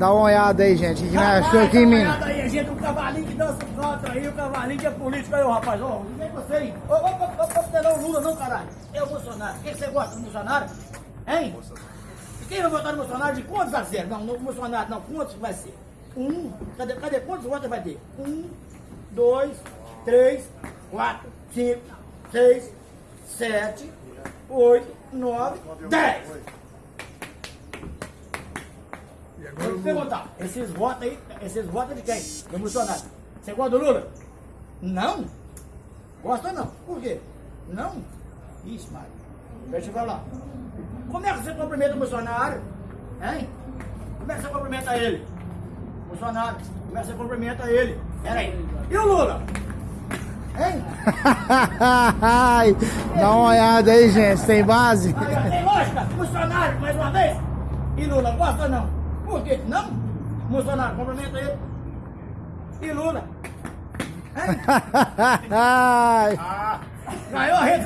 Dá uma olhada aí, gente. Que nós achou aqui, dá uma menino? olhada aí, gente, o cavalinho que dança o canto aí, o cavalinho que é político aí, ô rapaz, não vem você aí. Ô, ô, ô, ô, ô, não, o Lula não, caralho. É o Bolsonaro. O que você gosta do Bolsonaro? Hein? E quem vai votar no Bolsonaro de quantos a zero? Não, no Bolsonaro não, quantos vai ser? Um, cadê, cadê quantos votos vai ter? Um, dois, três, quatro, cinco, seis, sete, oito, nove, dez. Você votar? Esses votos aí, esses votos de quem? Do Bolsonaro. Você gosta do Lula? Não? Gosta não? Por quê? Não? Ixi, Mário. Deixa eu falar. Como é que você cumprimenta o Bolsonaro? Hein? Como é que você cumprimenta ele? Bolsonaro. Como é que você cumprimenta ele? Peraí. E o Lula? Hein? Dá uma olhada aí, gente. Tem base? Tem lógica? Bolsonaro, mais uma vez? E Lula, gosta ou não? Por quê? Não? Bolsonaro, cumprimenta ele. E Lula? Hein? Ai. Ganhou a rede